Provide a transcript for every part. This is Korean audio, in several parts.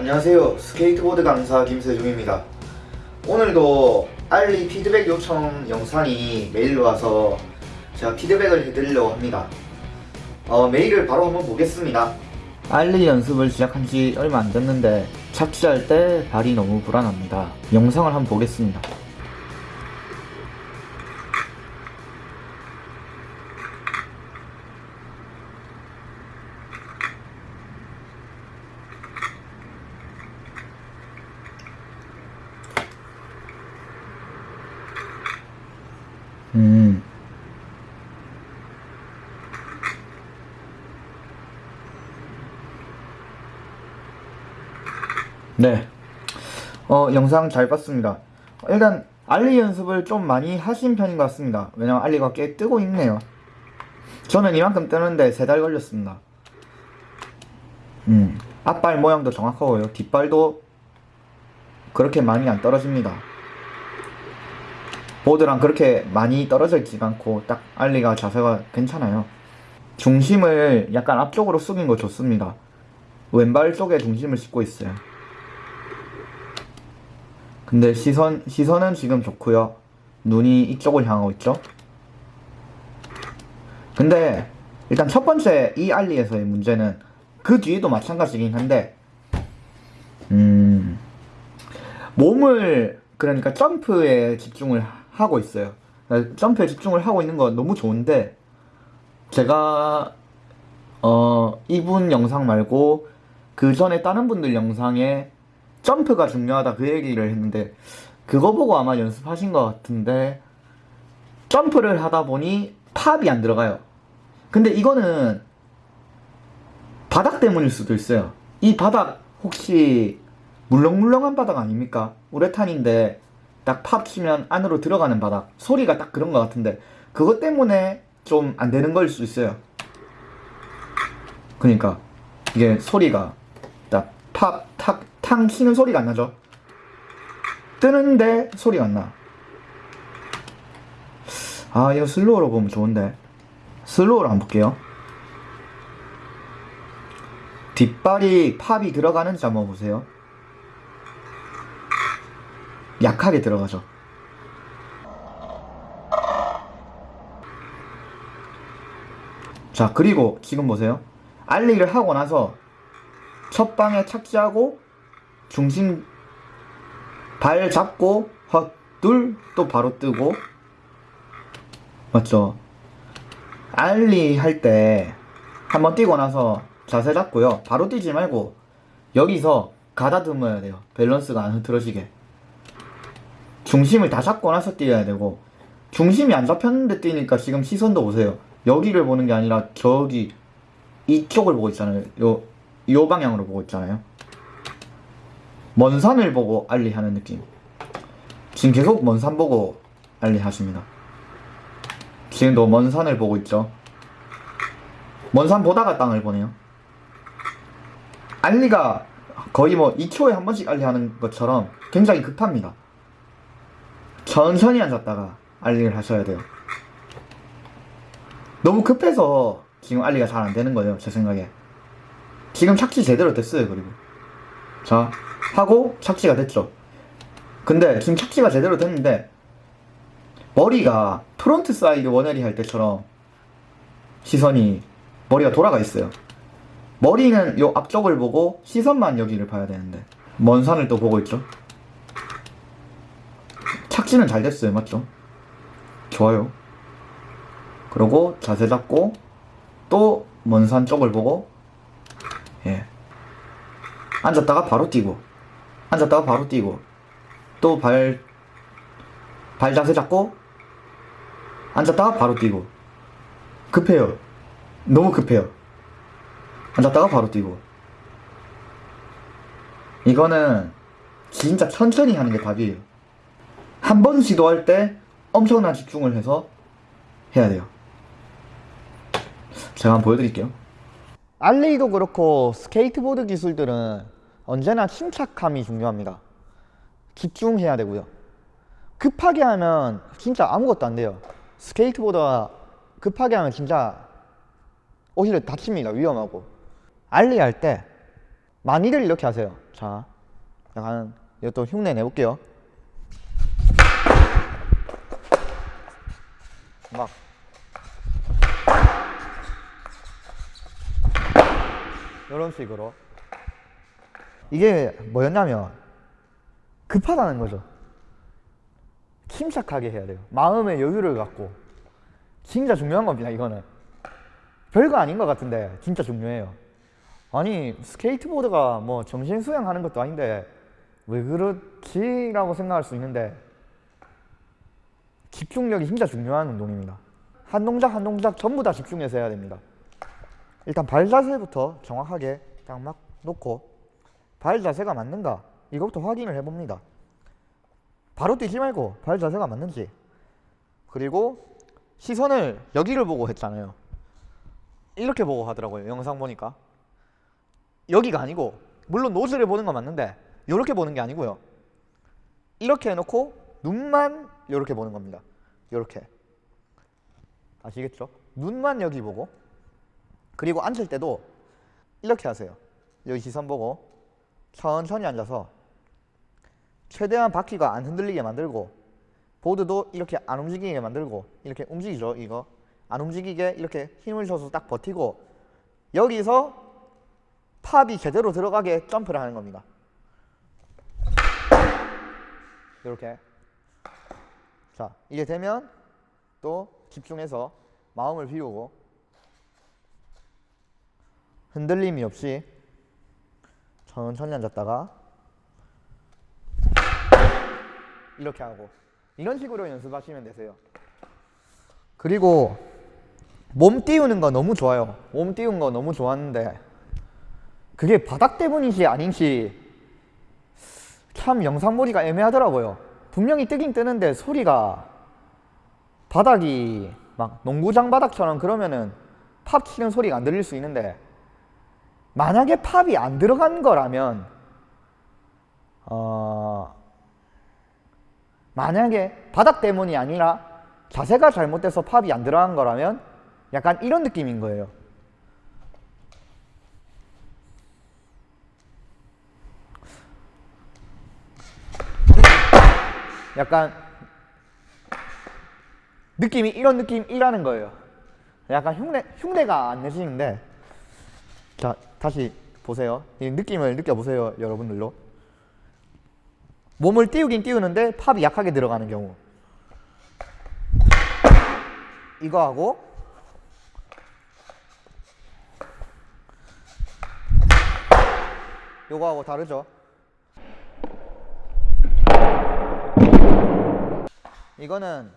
안녕하세요. 스케이트보드 강사 김세중입니다. 오늘도 ollie 피드백 요청 영상이 메일로 와서 제가 피드백을 해드리려고 합니다. 어, 메일을 바로 한번 보겠습니다. ollie 연습을 시작한 지 얼마 안 됐는데 착지할 때 발이 너무 불안합니다. 영상을 한번 보겠습니다 음. 네. 어, 영상 잘 봤습니다. 일단, 알리 연습을 좀 많이 하신 편인 것 같습니다. 왜냐면 알리가 꽤 뜨고 있네요. 저는 이만큼 뜨는데 세 달 걸렸습니다. 음, 앞발 모양도 정확하고요. 뒷발도 그렇게 많이 안 떨어집니다. 보드랑 그렇게 많이 떨어져 있지가 않고 딱 알리가 자세가 괜찮아요. 중심을 약간 앞쪽으로 숙인 거 좋습니다. 왼발 쪽에 중심을 싣고 있어요. 근데 시선, 시선은 지금 좋고요. 눈이 이쪽을 향하고 있죠? 근데 일단 첫 번째 이 알리에서의 문제는 그 뒤에도 마찬가지긴 한데 음 몸을 그러니까 점프에 집중을 하고 있어요. 점프에 집중을 하고 있는 건 너무 좋은데 제가 어 이분 영상 말고 그 전에 다른 분들 영상에 점프가 중요하다 그 얘기를 했는데 그거 보고 아마 연습하신 것 같은데 점프를 하다 보니 팝이 안 들어가요. 근데 이거는 바닥 때문일 수도 있어요. 이 바닥 혹시 물렁물렁한 바닥 아닙니까? 우레탄인데 딱팝 치면 안으로 들어가는 바닥. 소리가 딱 그런 것 같은데 그것 때문에 좀 안 되는 걸 수 있어요. 그러니까 이게 소리가 딱 팝, 탁, 탕 치는 소리가 안 나죠. 뜨는데 소리가 안나. 아 이거 슬로우로 보면 좋은데. 슬로우로 한번 볼게요. 뒷발이 팝이 들어가는지 한번 보세요 약하게 들어가죠. 자 그리고 지금 보세요. 알리를 하고 나서 첫 방에 착지하고 중심 발 잡고 헛둘 또 바로 뜨고 맞죠? 알리 할 때 한번 뛰고 나서 자세 잡고요. 바로 뛰지 말고 여기서 가다듬어야 돼요. 밸런스가 안 흐트러지게. 중심을 다 잡고 나서 뛰어야 되고 중심이 안 잡혔는데 뛰니까 지금 시선도 보세요. 여기를 보는 게 아니라 저기 이쪽을 보고 있잖아요. 요, 요 방향으로 보고 있잖아요. 먼 산을 보고 알리 하는 느낌. 지금 계속 먼 산 보고 알리 하십니다. 지금도 먼 산을 보고 있죠. 먼 산 보다가 땅을 보네요. 알리가 거의 뭐 2초에 한 번씩 알리 하는 것처럼 굉장히 급합니다 천천히 앉았다가 알리를 하셔야 돼요. 너무 급해서 지금 ollie가 잘 안되는 거예요 제 생각에. 지금 착지 제대로 됐어요 그리고. 자 하고 착지가 됐죠. 근데 지금 착지가 제대로 됐는데 머리가 frontside one eighty 할 때처럼 시선이 머리가 돌아가 있어요. 머리는 요 앞쪽을 보고 시선만 여기를 봐야 되는데 먼 산을 또 보고 있죠 착지는 잘 됐어요 맞죠? 좋아요. 그리고 자세 잡고 또 먼 산 쪽을 보고 예. 앉았다가 바로 뛰고 앉았다가 바로 뛰고 또 발 발 자세 잡고 앉았다가 바로 뛰고. 급해요. 너무 급해요. 앉았다가 바로 뛰고. 이거는 진짜 천천히 하는 게 답이에요 한 번 시도할 때 엄청난 집중을 해서 해야 돼요. 제가 한번 보여드릴게요. ollie도 그렇고 스케이트보드 기술들은 언제나 침착함이 중요합니다. 집중해야 되고요. 급하게 하면 진짜 아무것도 안 돼요. 스케이트보드가 급하게 하면 진짜 오히려 다칩니다. 위험하고. 알리 할 때 많이들 이렇게 하세요. 자, 약간 이것도 흉내 내볼게요. 막 이런 식으로 이게 뭐였냐면 급하다는 거죠. 침착하게 해야 돼요. 마음의 여유를 갖고 진짜 중요한 겁니다. 이거는 별거 아닌 것 같은데 진짜 중요해요. 아니 스케이트보드가 뭐 정신 수양하는 것도 아닌데 왜 그렇지 라고 생각할 수 있는데 집중력이 진짜 중요한 운동입니다. 한 동작 한 동작 전부 다 집중해서 해야 됩니다. 일단 발 자세부터 정확하게 딱 막 놓고 발 자세가 맞는가 이것부터 확인을 해봅니다. 바로 뛰지 말고 발 자세가 맞는지 그리고 시선을 여기를 보고 했잖아요. 이렇게 보고 하더라고요. 영상 보니까 여기가 아니고 물론 노즈를 보는 건 맞는데 이렇게 보는 게 아니고요. 이렇게 해놓고 눈만 이렇게 보는 겁니다. 이렇게 아시겠죠? 눈만 여기 보고 그리고 앉을 때도 이렇게 하세요. 여기 시선 보고 천천히 앉아서 최대한 바퀴가 안 흔들리게 만들고 보드도 이렇게 안 움직이게 만들고 이렇게 움직이죠 이거 안 움직이게 이렇게 힘을 줘서 딱 버티고 여기서 팝이 제대로 들어가게 점프를 하는 겁니다 이렇게 자 이게 되면 또 집중해서 마음을 비우고 흔들림이 없이 천천히 앉았다가 이렇게 하고 이런 식으로 연습하시면 되세요. 그리고 몸 띄우는 거 너무 좋아요. 몸 띄운 거 너무 좋았는데 그게 바닥 때문인지 아닌지 참 영상머리가 애매하더라고요. 분명히 뜨긴 뜨는데 소리가 바닥이 막 농구장 바닥처럼 그러면은 팝 치는 소리가 안 들릴 수 있는데 만약에 팝이 안 들어간 거라면 어 만약에 바닥 때문이 아니라 자세가 잘못돼서 팝이 안 들어간 거라면 약간 이런 느낌인 거예요. 약간 느낌이 이런 느낌이라는 거예요. 약간 흉내, 흉내가 안 내시는데 자 다시 보세요. 이 느낌을 느껴보세요 여러분들로. 몸을 띄우긴 띄우는데 팝이 약하게 들어가는 경우 이거 하고 요거 하고 다르죠 이거는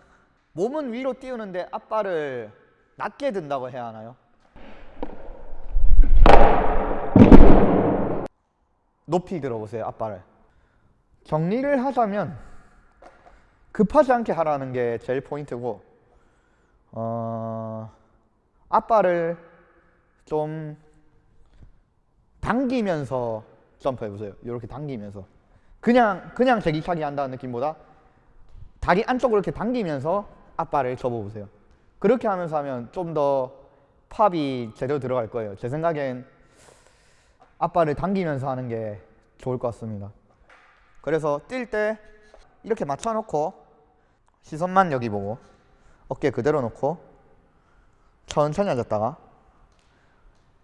몸은 위로 띄우는데 앞발을 낮게 든다고 해야 하나요? 높이 들어보세요 앞발을 정리를 하자면 급하지 않게 하라는 게 제일 포인트고 어, 앞발을 좀 당기면서 점프해 보세요. 이렇게 당기면서 그냥 그냥 제기차기 한다는 느낌보다 다리 안쪽으로 이렇게 당기면서 앞발을 접어 보세요. 그렇게 하면서 하면 좀 더 팝이 제대로 들어갈 거예요. 제 생각엔 앞발을 당기면서 하는 게 좋을 것 같습니다. 그래서 뛸 때 이렇게 맞춰놓고 시선만 여기 보고 어깨 그대로 놓고 천천히 앉았다가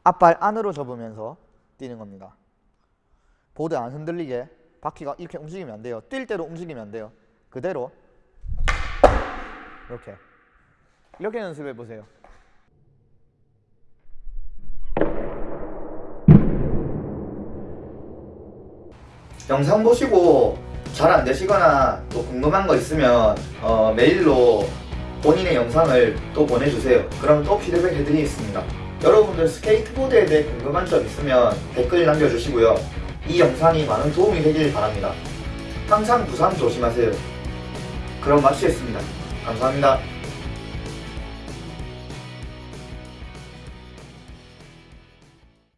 앞발 안으로 접으면서 뛰는 겁니다. 보드 안 흔들리게 바퀴가 이렇게 움직이면 안 돼요. 뛸 때도 움직이면 안 돼요. 그대로 이렇게 이렇게 연습해 보세요. 영상 보시고 잘 안 되시거나 또 궁금한 거 있으면 어, 메일로 본인의 영상을 또 보내주세요. 그럼 또 피드백 해드리겠습니다. 여러분들 스케이트보드에 대해 궁금한 점 있으면 댓글 남겨주시고요. 이 영상이 많은 도움이 되길 바랍니다. 항상 부상 조심하세요. 그럼 마치겠습니다. 감사합니다.